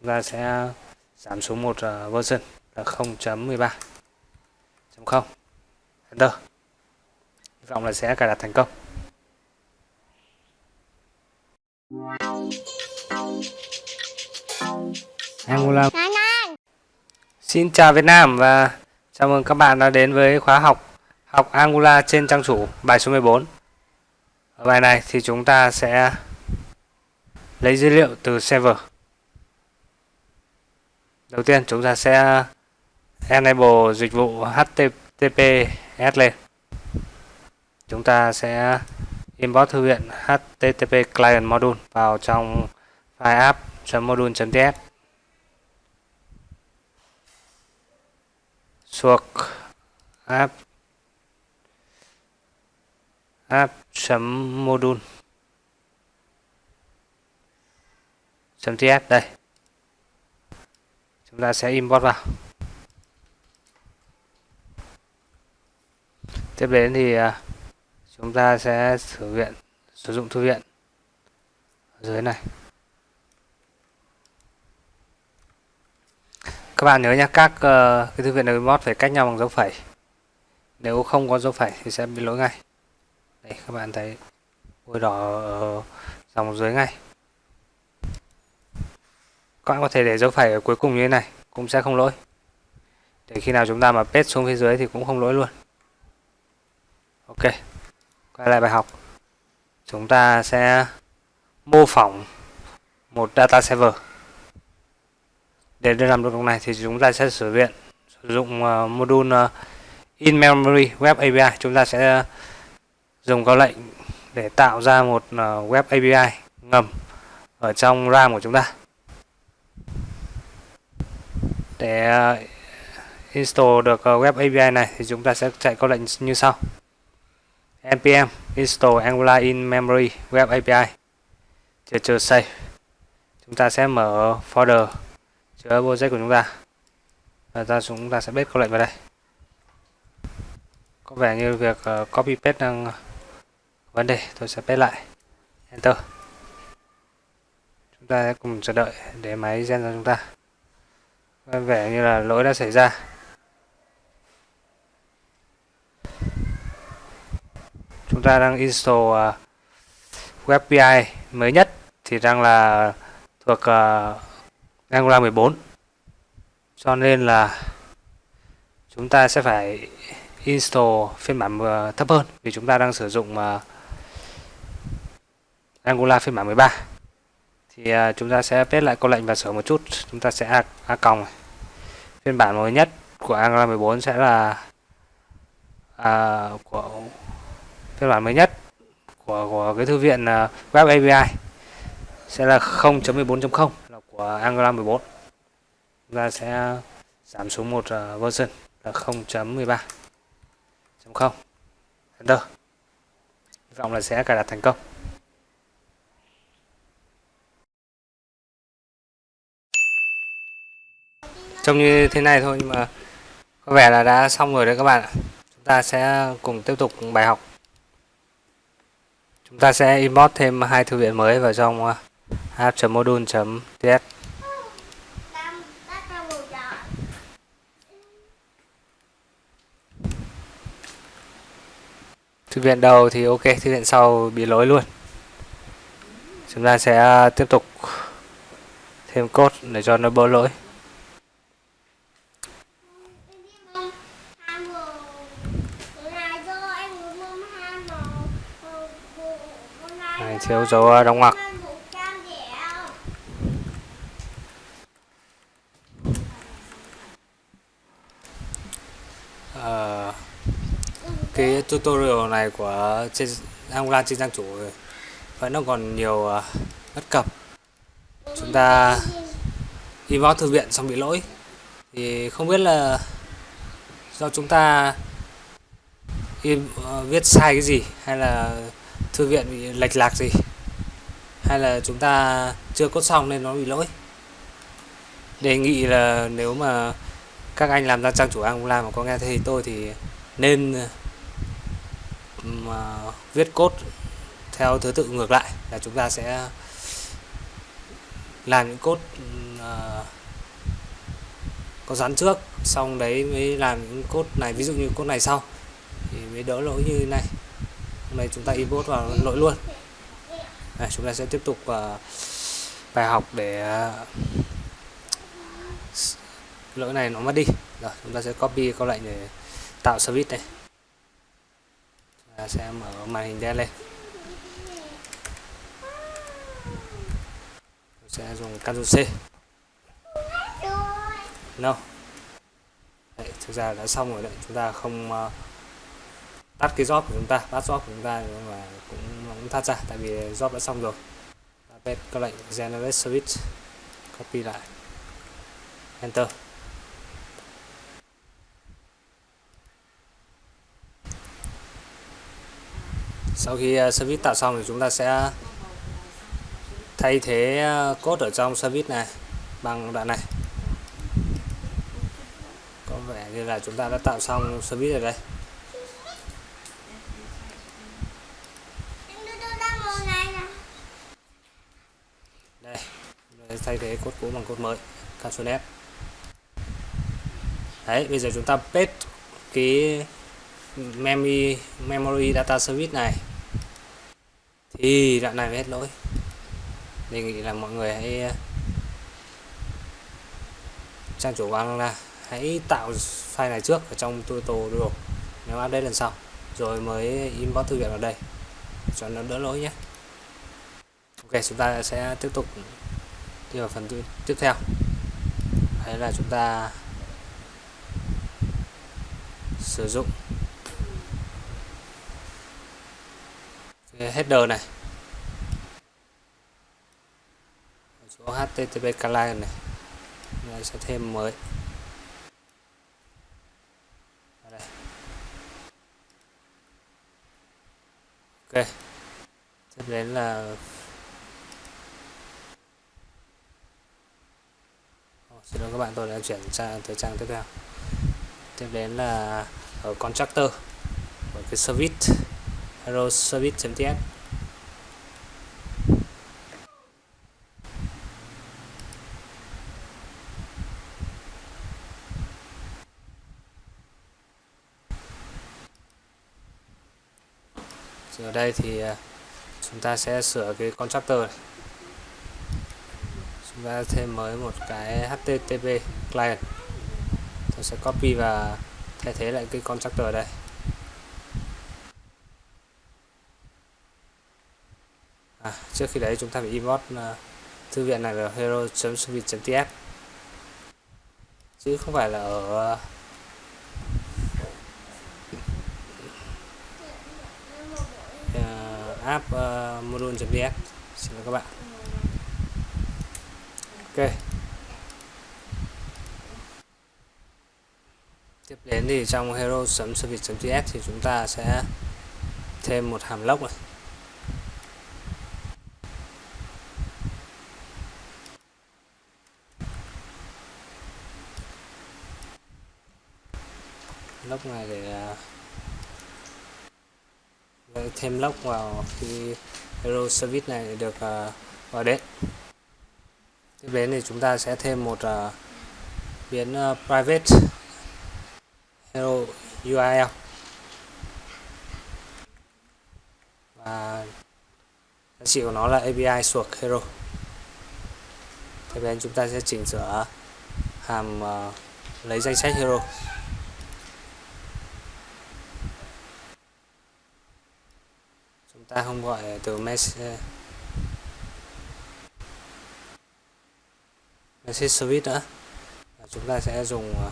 chúng ta sẽ giảm xuống một uh, version là 0.13 0 enter. Hy vọng là sẽ cài đặt thành công. Angular Xin chào Việt Nam và chào mừng các bạn đã đến với khóa học học Angular trên trang chủ bài số 14 ở bài này thì chúng ta sẽ lấy dữ liệu từ server đầu tiên chúng ta sẽ enable dịch vụ HTTPS lên. Chúng ta sẽ import thư viện HTTP client module vào trong file app.module.ts suộc app. App.module .ts đây chúng ta sẽ import vào. Tiếp đến thì à, chúng ta sẽ sử viện sử dụng thư viện. Ở dưới này. Các bạn nhớ nhé các uh, cái thư viện này import phải cách nhau bằng dấu phẩy. Nếu không có dấu phẩy thì sẽ bị lỗi ngay. Đây các bạn thấy bôi đỏ ở dòng dưới ngay các bạn có thể để dấu phẩy ở cuối cùng như thế này cũng sẽ không lỗi. Để khi nào chúng ta mà paste xuống phía dưới thì cũng không lỗi luôn. Ok quay lại bài học. Chúng ta sẽ mô phỏng một data server. Để làm được điều này thì chúng ta sẽ sử dụng sử dụng uh, module ờ, uh, in memory web API chúng ta sẽ dùng câu lệnh để tạo ra một ờ, web API ngầm ở trong RAM của chúng ta để uh, install được uh, web API này thì chúng ta sẽ chạy câu lệnh như sau. Npm install angular in memory, web API chờ chờ save. Chúng ta sẽ mở folder, chứa project của chúng ta. Và ta chúng ta sẽ paste câu lệnh vào đây. Có vẻ như việc uh, copy paste đang vấn đề. Tôi sẽ paste lại. Enter. Chúng ta sẽ cùng chờ đợi để máy gen cho chúng ta. Vâng, vẻ như là lỗi đã xảy ra. Chúng ta đang install uh, web API mới nhất thì đang là thuộc uh, Angular 14 cho nên là chúng ta sẽ phải install phiên bản uh, thấp hơn vì chúng ta đang sử dụng uh, Angular phiên bản 13 thì uh, chúng ta sẽ paste lại câu lệnh và sửa một chút. Chúng ta sẽ a, a còng phiên bản mới nhất của Angular 14 sẽ là à, của phiên bản mới nhất của của cái thư viện uh, web API sẽ là 0.14.0 là của Angular 14 chúng ta sẽ giảm xuống một uh, version là 0.13 0 enter. Hy vọng là sẽ cài đặt thành công. Trông như thế này thôi, nhưng mà có vẻ là đã xong rồi đấy các bạn ạ. Chúng ta sẽ cùng tiếp tục bài học. Chúng ta sẽ import thêm hai thư viện mới vào trong ờ, app.module.ts thư viện đầu thì ok, thư viện sau bị lỗi luôn. Chúng ta sẽ tiếp tục thêm code để cho nó bỡ lỗi. Này thiếu dấu ờ, đóng ngoặc. Ờ, cái tutorial này của trên Angular trên trang chủ vẫn nó còn nhiều ờ, bất cập. Chúng ta import thư viện xong bị lỗi. Thì không biết là do chúng ta in, uh, viết sai cái gì hay là thư viện bị lệch lạc gì? Hay là chúng ta chưa cốt xong nên nó bị lỗi? Đề nghị là nếu mà các anh làm ra trang chủ Angular mà có nghe thấy tôi thì nên mà viết cốt theo thứ tự ngược lại là chúng ta sẽ làm những cốt uh, à, có rắn trước xong đấy mới làm những cốt này. Ví dụ như cốt này sau thì mới đỡ lỗi như thế này hôm nay chúng ta import vào lỗi luôn. Này, chúng ta sẽ tiếp tục uh, bài học để uh, lỗi này nó mất đi. Rồi chúng ta sẽ copy câu lệnh để tạo service này. Chúng ta sẽ mở màn hình đen lên. Sẽ dùng Ctrl C. No. Đấy, thực ra đã xong rồi đấy. Chúng ta không uh, tắt cái job của chúng ta tắt job của chúng ta nhưng mà cũng cũng tắt ra, tại vì job đã xong rồi. Ta các lệnh generate switch copy lại. Enter. Sau khi ờ, service tạo xong thì chúng ta sẽ thay thế cốt code ở trong service này bằng đoạn này. Có vẻ như là chúng ta đã tạo xong service rồi đây. Thay thế cốt cũ bằng cốt mới. Ctrl F. Đấy bây giờ chúng ta paste cái memory memory data service này. Thì đoạn này mới hết lỗi. Đề nghị là mọi người hãy ờ, trang chủ của là hãy tạo file này trước ở trong tutorial đồ, nếu update lần sau rồi mới import thư viện vào đây cho nó đỡ lỗi nhé. Ok chúng ta sẽ tiếp tục đi vào phần tiếp theo. Đấy là chúng ta sử dụng cái header này. Chỗ http client này. Chúng sẽ thêm mới. Đây. ok. Tiếp đến là xin lỗi các bạn, tôi đã chuyển sang tới trang tiếp theo tiếp đến là ở contractor ở cái service, hero service.ts ở đây thì ờ, chúng ta sẽ sửa cái contractor này và thêm mới một cái http client. Tôi sẽ copy và thay thế lại cái constructor ở đây. À, trước khi đấy chúng ta phải import uh, thư viện này vào hero.service.ts chứ không phải là ở uh, app uh, module.ts xin lỗi các bạn ok. Tiếp đến thì trong hero.service.ts thì chúng ta sẽ thêm một hàm lốc này. Log này để à, thêm lốc vào khi hero service này được à, vào đến tiếp đến thì chúng ta sẽ thêm một uh, biến uh, private hero URL và giá trị của nó là API suộc hero. Tiếp đến chúng ta sẽ chỉnh sửa hàm uh, lấy danh sách hero. Chúng ta không gọi từ message message service nữa. Chúng ta sẽ dùng à,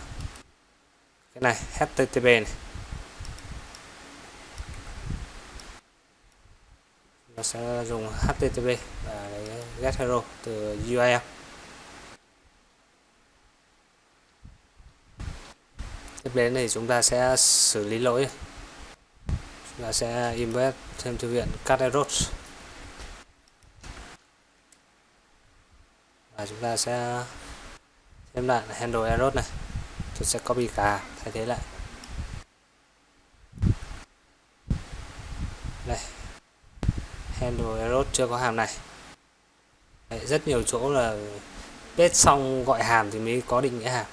cái này http này. Nó sẽ dùng http và get hero từ URL tiếp đến thì chúng ta sẽ xử lý lỗi. Chúng ta sẽ embed thêm thư viện cut errors và chúng ta sẽ thêm lại handle error này. Tôi sẽ copy cả thay thế lại. Đây. Handle error chưa có hàm này. Đấy, rất nhiều chỗ là viết xong gọi hàm thì mới có định nghĩa hàm.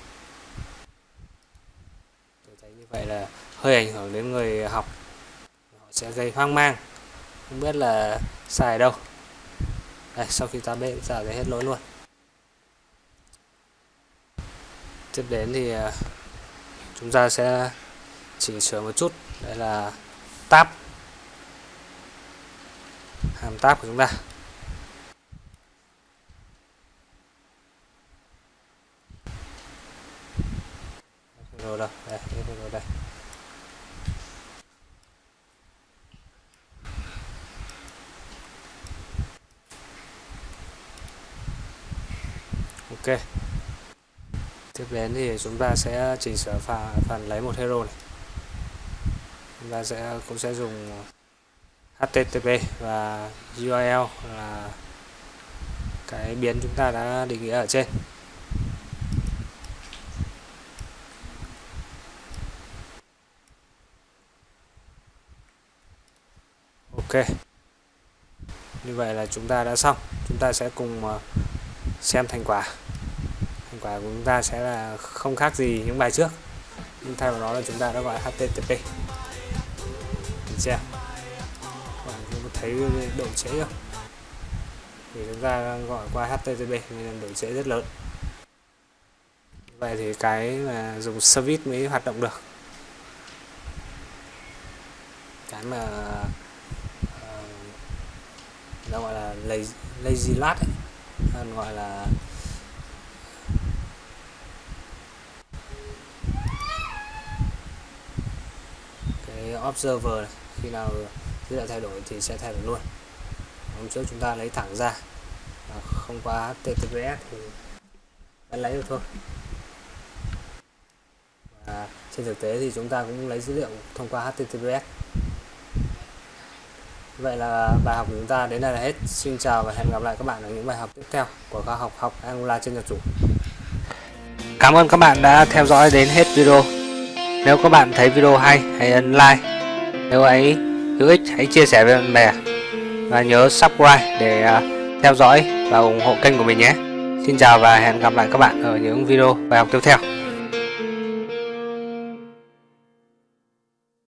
Tôi thấy như vậy là hơi ảnh hưởng đến người học. Họ sẽ gây hoang mang. Không biết là sai đâu. Đây, sau khi ta bê giả thấy hết lỗi luôn. Tiếp đến thì à, chúng ta sẽ chỉnh sửa một chút. Đây là tab. Hàm tab của chúng ta. Rồi đâu. Đây rồi đây. Ok tiếp đến thì chúng ta sẽ chỉnh sửa phần, phần lấy một hero này. Chúng ta sẽ cũng sẽ dùng HTTP và URL là cái biến chúng ta đã định nghĩa ở trên. Ok. Như vậy là chúng ta đã xong. Chúng ta sẽ cùng ờ, xem thành quả quả của chúng ta sẽ là không khác gì những bài trước. Nhưng thay vào đó là chúng ta đã gọi HTTP mình xem bạn có thấy độ trễ không? Thì chúng ta gọi qua HTTP nên độ trễ rất lớn. Vậy thì cái mà dùng service mới hoạt động được. Cái mà uh, nó gọi là lazy, lát ấy gọi là cái observer này. khi nào dữ liệu thay đổi thì sẽ thay đổi luôn hôm trước chúng ta lấy thẳng ra à, không qua https thì vẫn lấy được thôi và trên thực tế thì chúng ta cũng lấy dữ liệu thông qua https Vậy là bài học của chúng ta đến đây là hết. Xin chào và hẹn gặp lại các bạn ở những bài học tiếp theo của khoa học học Angular trên nhật chủ. Cảm ơn các bạn đã theo dõi đến hết video. Nếu các bạn thấy video hay, hãy ấn like. Nếu ấy hữu ích, hãy chia sẻ với bạn bè. Và nhớ subscribe để à, theo dõi và ủng hộ kênh của mình nhé. Xin chào và hẹn gặp lại các bạn ở những video bài học tiếp theo.